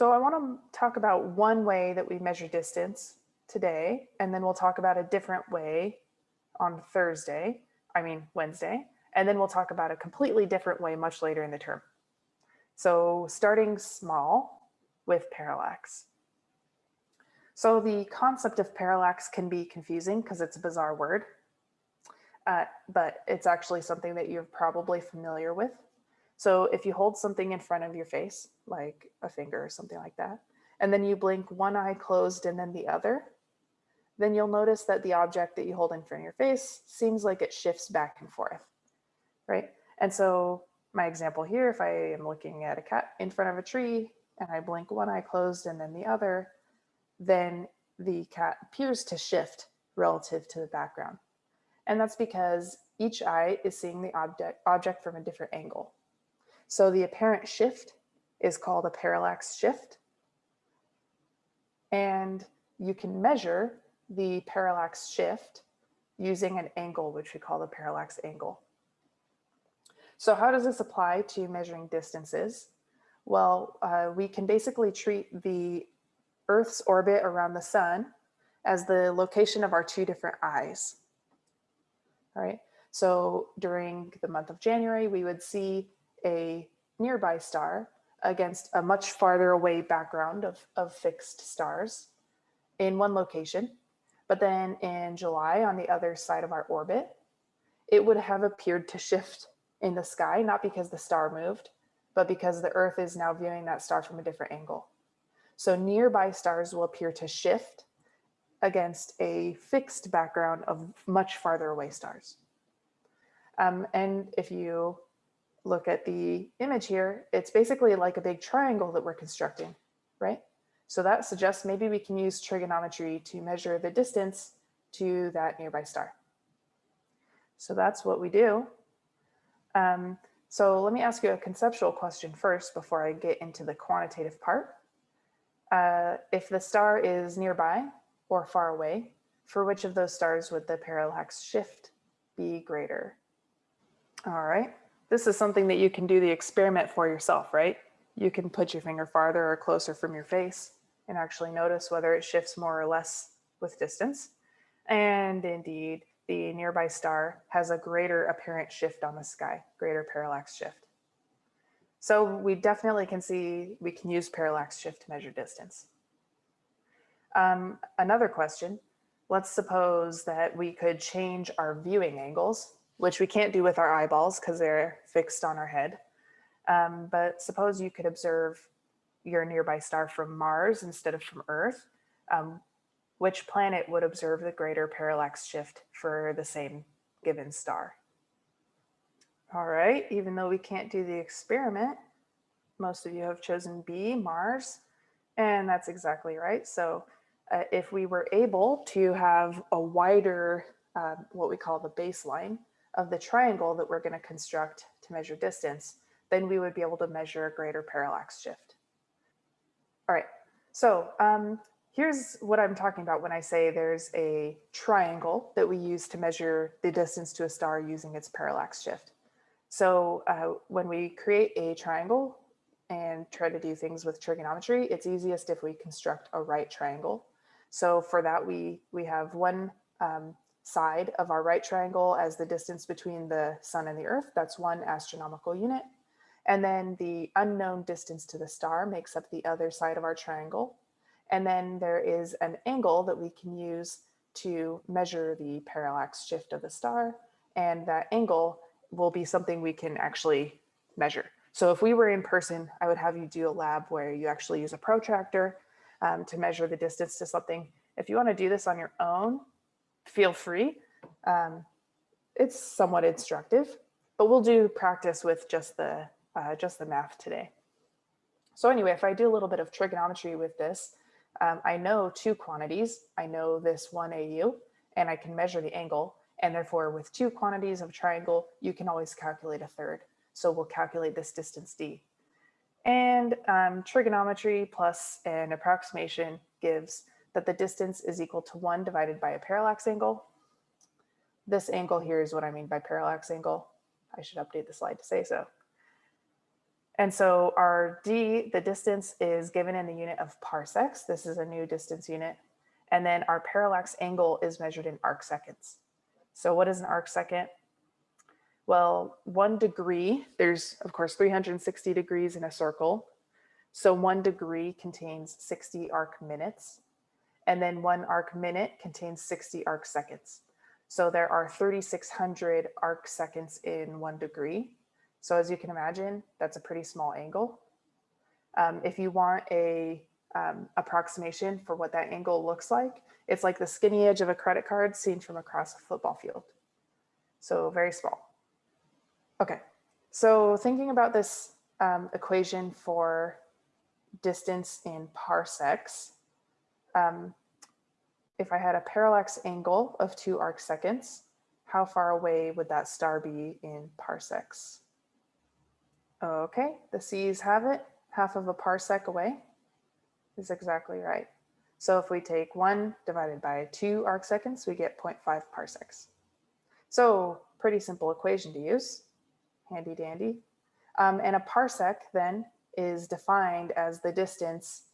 So I want to talk about one way that we measure distance today, and then we'll talk about a different way on Thursday, I mean Wednesday, and then we'll talk about a completely different way much later in the term. So starting small with parallax. So the concept of parallax can be confusing because it's a bizarre word, uh, but it's actually something that you're probably familiar with. So if you hold something in front of your face, like a finger or something like that, and then you blink one eye closed and then the other, then you'll notice that the object that you hold in front of your face seems like it shifts back and forth, right? And so my example here, if I am looking at a cat in front of a tree and I blink one eye closed and then the other, then the cat appears to shift relative to the background. And that's because each eye is seeing the object, object from a different angle. So the apparent shift is called a parallax shift. And you can measure the parallax shift using an angle, which we call the parallax angle. So how does this apply to measuring distances? Well, uh, we can basically treat the Earth's orbit around the sun as the location of our two different eyes. All right, so during the month of January, we would see a nearby star against a much farther away background of, of fixed stars in one location. But then in July, on the other side of our orbit, it would have appeared to shift in the sky, not because the star moved, but because the Earth is now viewing that star from a different angle. So nearby stars will appear to shift against a fixed background of much farther away stars. Um, and if you look at the image here, it's basically like a big triangle that we're constructing, right? So that suggests maybe we can use trigonometry to measure the distance to that nearby star. So that's what we do. Um, so let me ask you a conceptual question first before I get into the quantitative part. Uh, if the star is nearby or far away, for which of those stars would the parallax shift be greater? All right, this is something that you can do the experiment for yourself, right? You can put your finger farther or closer from your face and actually notice whether it shifts more or less with distance. And indeed, the nearby star has a greater apparent shift on the sky, greater parallax shift. So we definitely can see we can use parallax shift to measure distance. Um, another question, let's suppose that we could change our viewing angles, which we can't do with our eyeballs because they're fixed on our head. Um, but suppose you could observe your nearby star from Mars instead of from Earth, um, which planet would observe the greater parallax shift for the same given star? All right, even though we can't do the experiment, most of you have chosen B, Mars, and that's exactly right. So uh, if we were able to have a wider, uh, what we call the baseline of the triangle that we're going to construct to measure distance, then we would be able to measure a greater parallax shift. All right, so um, here's what I'm talking about when I say there's a triangle that we use to measure the distance to a star using its parallax shift. So uh, when we create a triangle and try to do things with trigonometry, it's easiest if we construct a right triangle. So for that, we, we have one um, side of our right triangle as the distance between the sun and the earth. That's one astronomical unit. And then the unknown distance to the star makes up the other side of our triangle. And then there is an angle that we can use to measure the parallax shift of the star. And that angle will be something we can actually measure. So if we were in person, I would have you do a lab where you actually use a protractor um, to measure the distance to something. If you want to do this on your own, feel free. Um, it's somewhat instructive, but we'll do practice with just the uh, just the math today. So anyway, if I do a little bit of trigonometry with this, um, I know two quantities. I know this one AU and I can measure the angle. And therefore with two quantities of triangle, you can always calculate a third. So we'll calculate this distance D. And um, trigonometry plus an approximation gives that the distance is equal to one divided by a parallax angle. This angle here is what I mean by parallax angle. I should update the slide to say so. And so our d, the distance is given in the unit of parsecs. This is a new distance unit. And then our parallax angle is measured in arc seconds. So what is an arc second? Well, one degree, there's of course 360 degrees in a circle. So one degree contains 60 arc minutes. And then one arc minute contains 60 arc seconds. So there are 3,600 arc seconds in one degree. So as you can imagine, that's a pretty small angle. Um, if you want a um, approximation for what that angle looks like, it's like the skinny edge of a credit card seen from across a football field. So very small. Okay, so thinking about this um, equation for distance in parsecs, um, if I had a parallax angle of two arc seconds, how far away would that star be in parsecs? Okay, the C's have it, half of a parsec away is exactly right. So if we take one divided by two arc seconds, we get 0.5 parsecs. So pretty simple equation to use, handy dandy. Um, and a parsec then is defined as the distance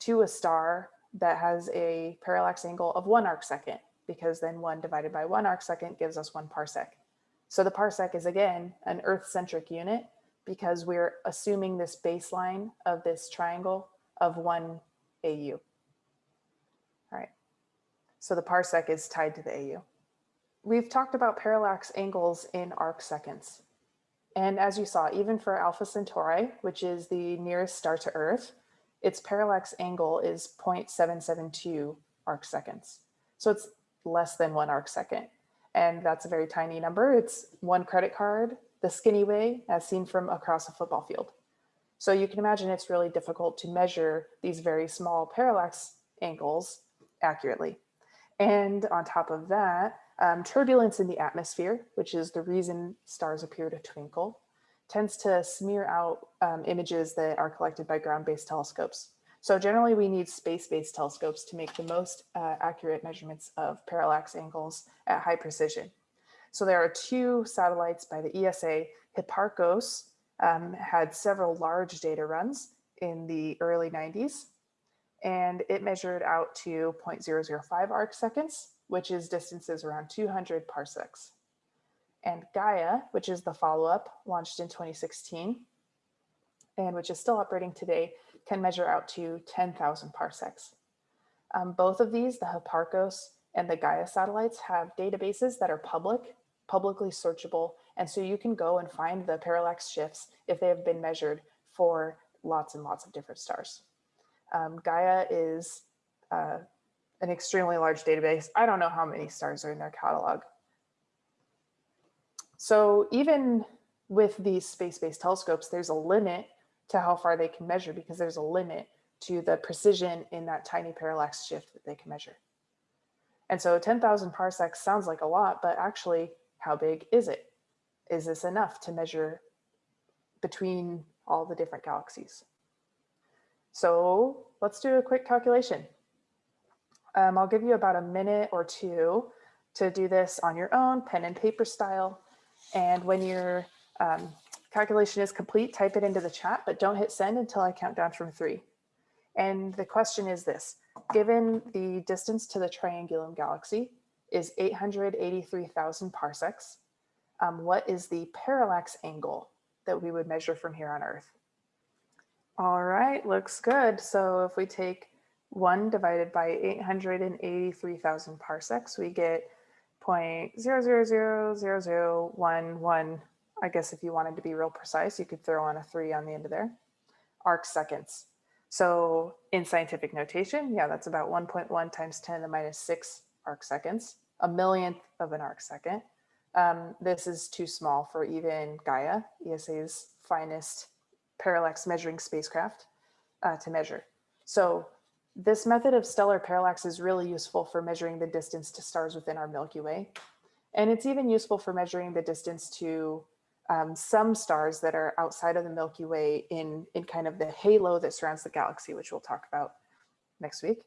to a star that has a parallax angle of one arc second, because then one divided by one arc second gives us one parsec. So the parsec is again an Earth-centric unit because we're assuming this baseline of this triangle of one AU. All right, so the parsec is tied to the AU. We've talked about parallax angles in arc seconds. And as you saw, even for Alpha Centauri, which is the nearest star to Earth, its parallax angle is 0.772 arc seconds. So it's less than one arc second. And that's a very tiny number. It's one credit card, the skinny way, as seen from across a football field. So you can imagine it's really difficult to measure these very small parallax angles accurately. And on top of that, um, turbulence in the atmosphere, which is the reason stars appear to twinkle, tends to smear out um, images that are collected by ground-based telescopes. So generally we need space-based telescopes to make the most uh, accurate measurements of parallax angles at high precision. So there are two satellites by the ESA, Hipparcos um, had several large data runs in the early 90s, and it measured out to 0.005 arc seconds, which is distances around 200 parsecs. And Gaia, which is the follow-up, launched in 2016, and which is still operating today, can measure out to 10,000 parsecs. Um, both of these, the Hipparcos and the Gaia satellites, have databases that are public, publicly searchable, and so you can go and find the parallax shifts if they have been measured for lots and lots of different stars. Um, Gaia is uh, an extremely large database. I don't know how many stars are in their catalog. So even with these space-based telescopes, there's a limit to how far they can measure because there's a limit to the precision in that tiny parallax shift that they can measure. And so 10,000 parsecs sounds like a lot, but actually how big is it? is this enough to measure between all the different galaxies? So let's do a quick calculation. Um, I'll give you about a minute or two to do this on your own, pen and paper style. And when your um, calculation is complete, type it into the chat, but don't hit send until I count down from three. And the question is this, given the distance to the Triangulum galaxy is 883,000 parsecs, um, what is the parallax angle that we would measure from here on Earth? All right, looks good. So if we take one divided by 883,000 parsecs, we get 0.0000011. I guess if you wanted to be real precise, you could throw on a three on the end of there, arc seconds. So in scientific notation, yeah, that's about 1.1 times 10 to the minus six arc seconds, a millionth of an arc second. Um, this is too small for even Gaia, ESA's finest parallax measuring spacecraft uh, to measure. So this method of stellar parallax is really useful for measuring the distance to stars within our Milky Way. And it's even useful for measuring the distance to um, some stars that are outside of the Milky Way in, in kind of the halo that surrounds the galaxy, which we'll talk about next week.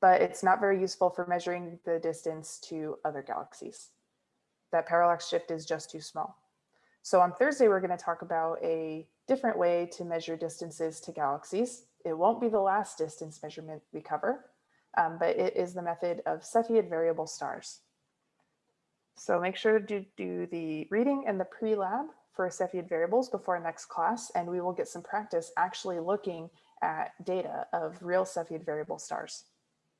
But it's not very useful for measuring the distance to other galaxies that parallax shift is just too small. So on Thursday, we're going to talk about a different way to measure distances to galaxies. It won't be the last distance measurement we cover, um, but it is the method of Cepheid variable stars. So make sure to do the reading and the pre-lab for Cepheid variables before next class, and we will get some practice actually looking at data of real Cepheid variable stars.